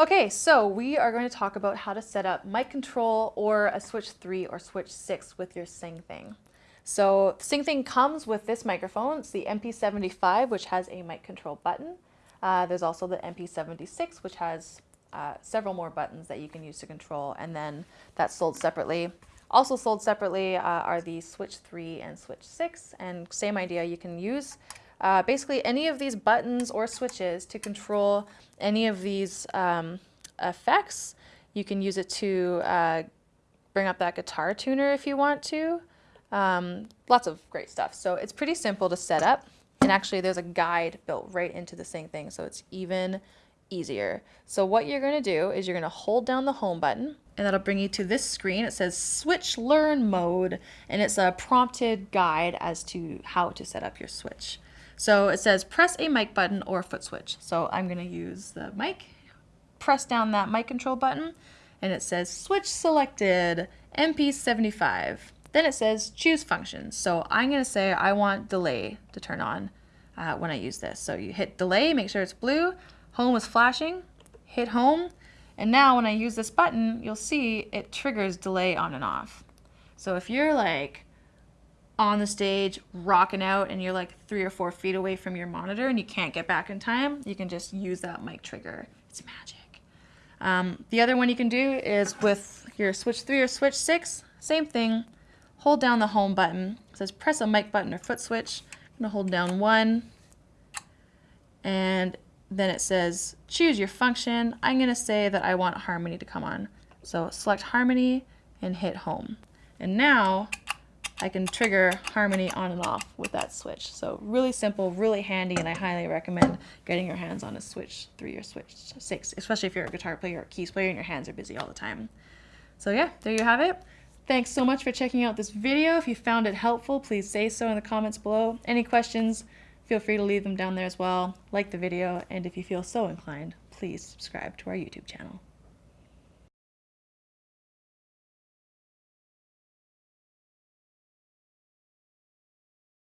Okay, so we are going to talk about how to set up mic control or a switch 3 or switch 6 with your Sing Thing. So Sing Thing comes with this microphone. It's the MP75, which has a mic control button. Uh, there's also the MP76, which has uh, several more buttons that you can use to control, and then that's sold separately. Also sold separately uh, are the Switch 3 and Switch 6, and same idea, you can use uh, basically any of these buttons or switches to control any of these um, effects. You can use it to uh, bring up that guitar tuner if you want to. Um, lots of great stuff. So it's pretty simple to set up. And actually there's a guide built right into the same thing. so it's even easier. So what you're going to do is you're going to hold down the home button and that'll bring you to this screen. It says switch learn mode and it's a prompted guide as to how to set up your switch. So it says press a mic button or foot switch. So I'm going to use the mic, press down that mic control button, and it says switch selected, MP75. Then it says choose functions. So I'm going to say I want delay to turn on uh, when I use this. So you hit delay, make sure it's blue, home is flashing, hit home, and now when I use this button, you'll see it triggers delay on and off. So if you're like on the stage rocking out and you're like three or four feet away from your monitor and you can't get back in time, you can just use that mic trigger. It's magic. Um, the other one you can do is with your switch 3 or switch 6, same thing. Hold down the home button. It says press a mic button or foot switch. I'm to hold down one and then it says choose your function. I'm to say that I want harmony to come on. So select harmony and hit home. And now I can trigger harmony on and off with that switch. So really simple, really handy, and I highly recommend getting your hands on a Switch 3 or Switch 6, especially if you're a guitar player or keys player and your hands are busy all the time. So yeah, there you have it. Thanks so much for checking out this video. If you found it helpful, please say so in the comments below. Any questions, feel free to leave them down there as well. Like the video, and if you feel so inclined, please subscribe to our YouTube channel.